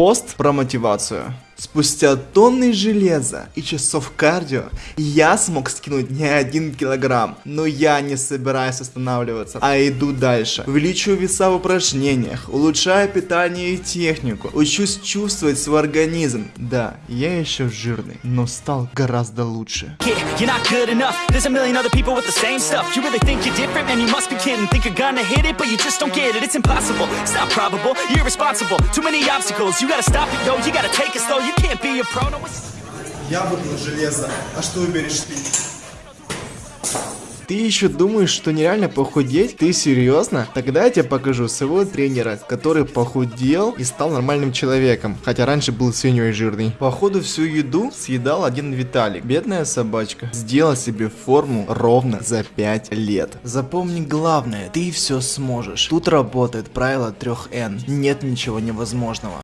Пост про мотивацию. Спустя тонны железа и часов кардио я смог скинуть не один килограмм, но я не собираюсь останавливаться, а иду дальше. Увеличиваю веса в упражнениях, улучшаю питание и технику, учусь чувствовать свой организм. Да, я еще жирный, но стал гораздо лучше. It's. Я выбрал железо, а что выберешь ты? Ты еще думаешь, что нереально похудеть? Ты серьезно? Тогда я тебе покажу своего тренера, который похудел и стал нормальным человеком, хотя раньше был свиньей жирный. Походу всю еду съедал один Виталик, бедная собачка. Сделал себе форму ровно за 5 лет. Запомни главное, ты все сможешь. Тут работает правило 3 Н. Нет ничего невозможного.